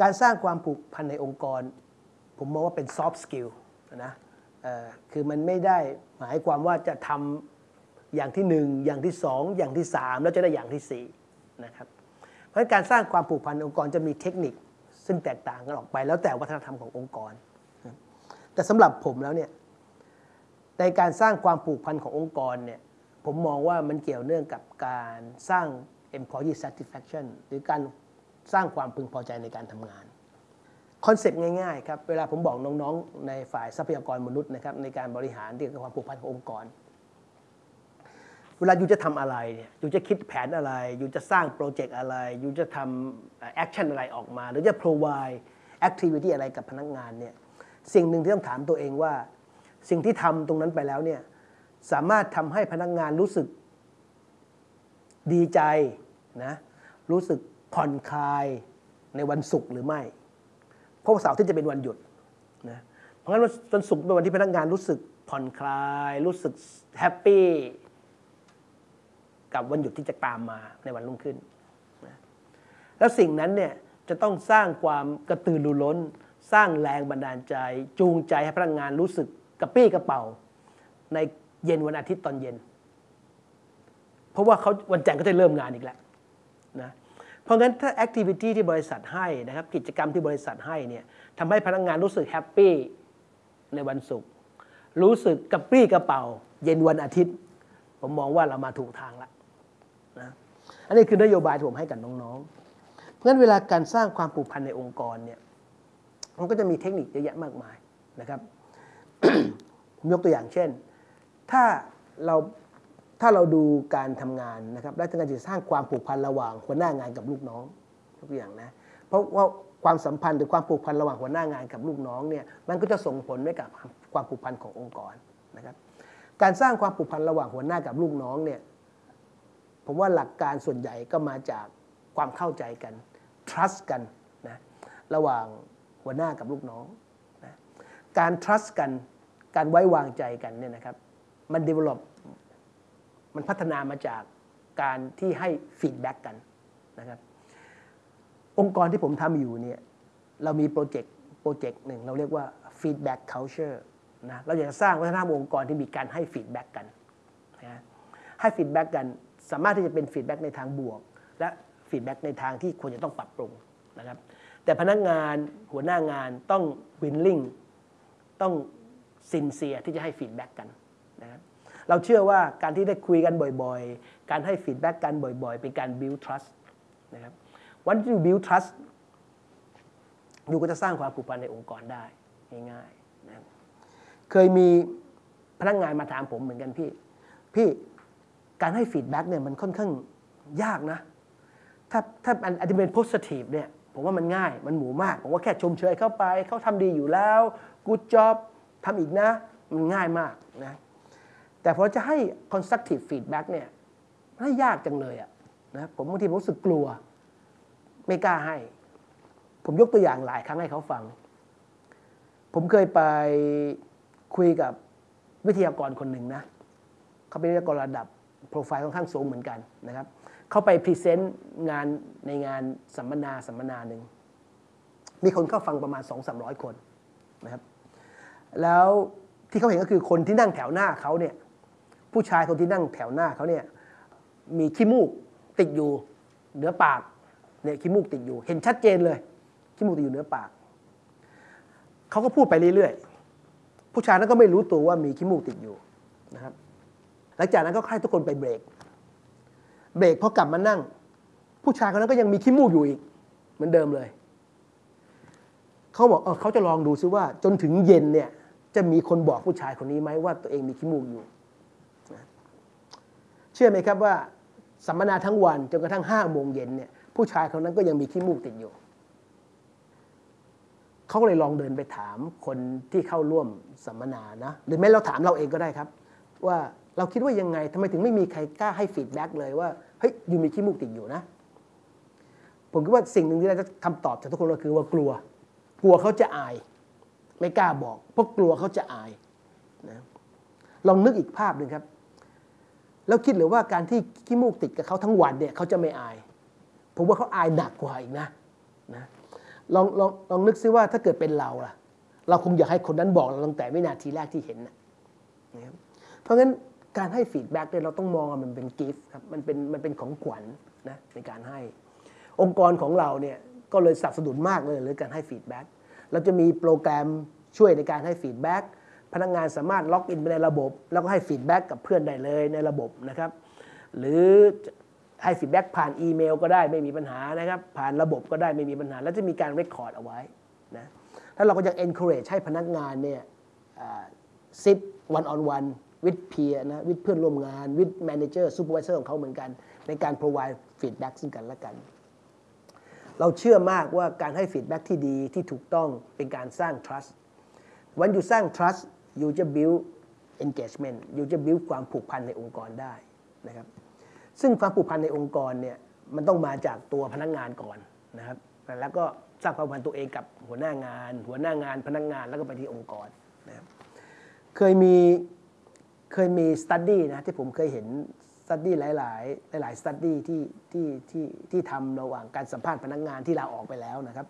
การสร้างความผูกพันในองค์กร ผมมองว่าเป็น soft skill นะคือมันไม่ได้หมายความว่าจะทำอย่างที่หนึ่งอย่างที่สองอย่างที่สามแล้วจะได้อย่างที่สี่นะครับเพราะฉะนั้นการสร้างความผูกพันในองค์กรจะมีเทคนิคซึ่งแตกต่างกันออกไป แล้วแต่วัฒนธรรมขององค์กร แต่สำหรับผมแล้วเนี่ยในการสร้างความผูกพันขององค์กรเนี่ยผมมองว่ามันเกี่ยวเนื่องกับการสร้าง employee satisfaction หรือการ สร้างความพึงพอใจในการทำงาน concept ง่ายๆครับเวลาผมบอกน้องๆ ในฝ่ายทรัพยากรมนุษย์นะครับในการบริหารเรื่องความผูกพันขององค์กร เวลา you จะทำอะไรเนี่ย you จะคิดแผนอะไร you จะสร้าง project อะไร you จะทำ action อะไรออกมา หรือจะ provide activity อะไรกับพนักงานเนี่ยสิ่งหนึ่งที่ต้องถามตัวเองว่า สิ่งที่ทำตรงนั้นไปแล้วเนี่ยสามารถทำให้พนักงานรู้สึกดีใจนะรู้สึก ผ่อนคลายในวันศุกร์หรือไม่ เพราะว่าเสาร์ที่จะเป็นวันหยุดนะเพราะงั้นวันศุกร์เป็นวันที่พนักงานรู้สึกผ่อนคลาย รู้สึกแฮปปี้กับวันหยุดที่จะตามมาในวันรุ่งขึ้นนะแล้วสิ่งนั้นเนี่ยจะต้องสร้างความกระตือรือร้น สร้างแรงบันดาลใจ จูงใจให้พนักงานรู้สึกกระปรี้กระเปร่า ในเย็นวันอาทิตย์ตอนเย็น เพราะว่าเขาวันจันทร์ก็จะเริ่มงานอีกแล้วนะ เพราะงั้นถ้า activity ที่บริษัทให้นะครับกิจกรรมที่บริษัทให้เนี่ยทำให้พนักงานรู้สึก happy ในวันศุกร์รู้สึกกระปรี้กระเปร่า เย็นวันอาทิตย์ ผมมองว่าเรามาถูกทางแล้วนะอันนี้คือนโยบายที่ผมให้กับน้องๆ เพราะฉะนั้นเวลาการสร้างความผูกพันในองค์กรเนี่ยมันก็จะมีเทคนิคเยอะแยะมากมายนะครับผมยกตัวอย่างเช่น ถ้าเรา ถ้าเราดูการทำงานนะครับและการจะสร้างความผูกพันระหว่างหัวหน้างานกับลูกน้องยกอย่างนะเพราะว่าความสัมพันธ์หรือความผูกพันระหว่างหัวหน้างานกับลูกน้องเนี่ยมันก็จะส่งผลไว้กับความผูกพันขององค์กรนะครับการสร้างความผูกพันระหว่างหัวหน้ากับลูกน้องเนี่ยผมว่าหลักการส่วนใหญ่ก็มาจากความเข้าใจกัน trust กันนะระหว่างหัวหน้ากับลูกน้องนะการ trust กันการไว้วางใจกันเนี่ยนะครับมัน develop มันพัฒนามาจากการที่ให้ feedback กันนะครับองค์กรที่ผมทำอยู่เนี่ยเรามีโปรเจกต์โปรเจกต์หนึ่งเราเรียกว่า feedback culture นะเราอยากจะสร้างวัฒนธรรมองค์กรที่มีการให้ feedback กันนะให้ feedback กันสามารถที่จะเป็น feedback ในทางบวก และ feedback ในทางที่ควรจะต้องปรับปรุงนะครับแต่พนักงานหัวหน้างานต้อง willing ต้อง sincere ที่จะให้ feedback กันนะครับ เราเชื่อว่าการที่ได้คุยกันบ่อยๆ การให้ feedback กันบ่อยๆ เป็นการ build trust นะครับวันที่ you build trust อยู่ก็จะสร้างความผูกพันในองค์กรได้ง่ายๆนะเคยมีพนักงานมาถามผมเหมือนกันพี่ พี่การให้ฟีดแบ็กเนี่ยมันค่อนข้างยากนะ ถ้าถ้าอันอันเป็น positive เนี่ยผมว่ามันง่ายมันหมูมาก ผมว่าแค่ชมเชยเข้าไป เขาทำดีอยู่แล้ว good job ทำอีกนะ มันง่ายมากนะ แต่พอจะให้ constructive feedback เนี่ยให้ยากจังเลยอะนะผมบางทีผมรู้สึกกลัว ไม่กล้าให้ ผมยกตัวอย่างหลายครั้งให้เขาฟัง ผมเคยไปคุยกับวิทยากรคนหนึ่งนะเขาเป็นวิทยากรระดับโปรไฟล์ค่อนข้างสูงเหมือนกันนะครับเขาไป present งานในงานสัมมนาสัมมนาหนึ่งมีคนเข้าฟังประมาณ 2 3 0 0 คนนะครับ แล้วที่เขาเห็นก็คือคนที่นั่งแถวหน้าเขาเนี่ย ผู้ชายคนที่นั่งแถวหน้าเขาเนี่ยมีขี้มูกติดอยู่เหนือปากเนี่ยขี้มูกติดอยู่ เห็นชัดเจนเลยขี้มูกติดอยู่เหนือปากเขาก็พูดไปเรื่อยๆผู้ชายนั้นก็ไม่รู้ตัวว่ามีขี้มูกติดอยู่นะครับ หลังจากนั้นก็ให้ทุกคนไปเบรก เบรกพอกลับมานั่ง ผู้ชายคนนั้นก็ยังมีขี้มูกอยู่อีกเหมือนเดิมเลยเขาบอกเออเขาจะลองดูซิว่าจนถึงเย็นเนี่ยจะมีคนบอกผู้ชายคนนี้ไหมว่าตัวเองมีขี้มูกอยู่ ชื่อไหมครับว่าสัมมนาทั้งวันจนกระทั่งห้าโมงเย็นเนี่ยผู้ชายคนนั้นก็ยังมีขี้มูกติดอยู่เขาเลยลองเดินไปถามคนที่เข้าร่วมสัมมนานะหรือแม้เราถามเราเองก็ได้ครับ ว่าเราคิดว่ายังไงทำไมถึงไม่มีใครกล้าให้ฟีดแบ็กเลยว่าเฮ้ยอยู่มีขี้มูกติดอยู่นะ ผมคิดว่าสิ่งหนึ่งที่เราจะคำตอบจากทุกคนก็คือว่ากลัว กลัวเขาจะอาย ไม่กล้าบอก เพราะกลัวเขาจะอายนะลองนึกอีกภาพหนึ่งครับ แล้วคิดหรือว่าการที่ขี้มูกติดกับเขาทั้งวันเนี่ยเขาจะไม่อาย ผมว่าเขาอายหนักกว่าอีกนะนะลองลองลองนึกซิว่าถ้าเกิดเป็นเราล่ะ เราคงอยากให้คนนั้นบอกเราตั้งแต่วินาทีแรกที่เห็นนะนะเพราะงั้นการให้ feedback เนี่ยเราต้องมองมันเป็น gift ครับมันเป็นมันเป็นของขวัญนะในการให้ องค์กรของเราเนี่ยก็เลยสนับสนุนมากเลยเลยการให้ feedbackเราจะมีโปรแกรมช่วยในการให้ feedback พนักงานสามารถล็อกอินไปในระบบ แล้วก็ให้ feedback กับเพื่อนได้เลยในระบบนะครับหรือให้ feedback ผ่านอีเมลก็ได้ไม่มีปัญหานะครับผ่านระบบก็ได้ไม่มีปัญหา แล้วจะมีการ record เอาไว้นะแล้วเราก็ยัง encourage ให้พนักงานเนี่ยซิท one on one with peer นะ with เพื่อนร่วมงาน with manager supervisor ของเขาเหมือนกัน ในการ provide feedback ซึ่งกันและกัน เราเชื่อมากว่าการให้ feedback ที่ดีที่ถูกต้องเป็นการสร้าง trust วันอยู่สร้าง trust ยู่จะ build engagement อยู่จะ build ความผูกพันในองค์กรได้นะครับ ซึ่งความผูกพันในองค์กรเนี่ยมันต้องมาจากตัวพนักงานก่อนนะครับ แล้วก็สร้างความผูกพันตัวเองกับหัวหน้างาน หัวหน้างานพนักงานแล้วก็ไปที่องค์กรนะครับเคยมีเคยมีสตัดดี้นะที่ผมเคยเห็นstudy หลาย ๆ หลายๆ study ที่ที่ที่ที่ทำระหว่างการสัมภาษณ์พนักงานที่ลาออกไปแล้วนะครับ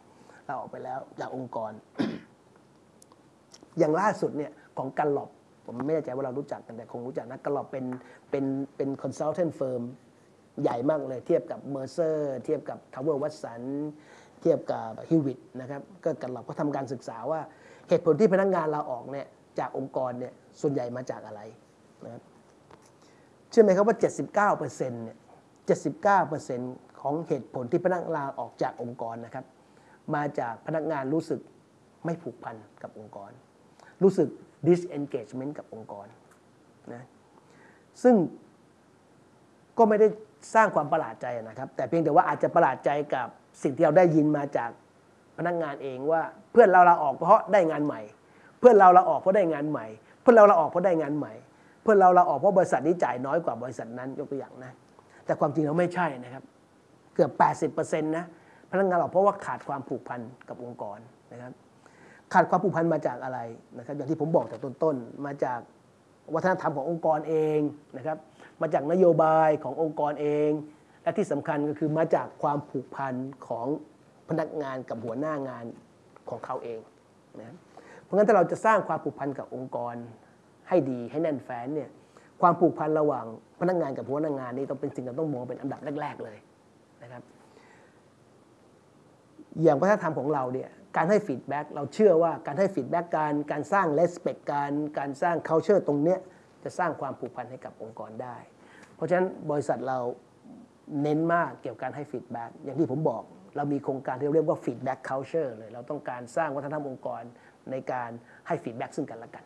ลาออกไปแล้วจากองค์กร อย่างล่าสุดเนี่ย ของ Gallup ผมไม่แน่ใจว่าเรารู้จักกันแต่คงรู้จักนะ Gallup เป็นเป็นเป็น consultant firm ใหญ่มากเลย เทียบกับ Mercer เทียบกับ Towers Watson เทียบกับ Hewitt นะครับก็ Gallup ก็ทำการศึกษาว่าเหตุผลที่พนักงานลาออกเนี่ยจากองค์กรเนี่ยส่วนใหญ่มาจากอะไรนะครับเชื่อไหมครับว่า 79%เนี่ย79%ของเหตุผลที่พนักงานลาออกจากองค์กรนะครับ มาจากพนักงานรู้สึกไม่ผูกพันกับองค์กร รู้สึก disengagement กับองค์กรนะซึ่งก็ไม่ได้สร้างความประหลาดใจนะครับ แต่เพียงแต่ว่าอาจจะประหลาดใจกับสิ่งที่เราได้ยินมาจากพนักงานเองว่าเพื่อนเราลาออกเพราะได้งานใหม่ เพื่อนเราลาออกเพราะได้งานใหม่ เพื่อนเราลาออกเพราะได้งานใหม่ เพื่อนเราลาออกเพราะบริษัทนี้จ่ายน้อยกว่าบริษัทนั้นยกตัวอย่างนะแต่ความจริงเราไม่ใช่นะครับ เกือบ 80%นะพนักงานออกเพราะว่าขาดความผูกพันกับองค์กรนะครับ ขาดความผูกพันมาจากอะไรนะครับอย่างที่ผมบอกจากต้นๆมาจากวัฒนธรรมขององค์กรเองนะครับมาจากนโยบายขององค์กรเอง และที่สำคัญก็คือมาจากความผูกพันของพนักงานกับหัวหน้างานของเขาเองนะเพราะงั้นถ้าเราจะสร้างความผูกพันกับองค์กรให้ดีให้แน่นแฟ้นเนี่ยความผูกพันระหว่างพนักงานกับหัวหน้างานนี่ต้องเป็นสิ่งที่ต้องมองเป็นอันดับแรก ๆเลยนะครับ อย่างวัฒนธรรมของเราเนี่ย การให้ feedback เราเชื่อว่าการให้ feedback การการสร้าง respect การการสร้าง culture ตรงเนี้ยจะสร้างความผูกพันให้กับองค์กรได้ เพราะฉะนั้นบริษัทเราเน้นมากเกี่ยวกับการให้ feedback อย่างที่ผมบอก เรามีโครงการที่เรียกว่า feedback culture เลย เราต้องการสร้างวัฒนธรรมองค์กรในการให้ feedback ซึ่งกันและกัน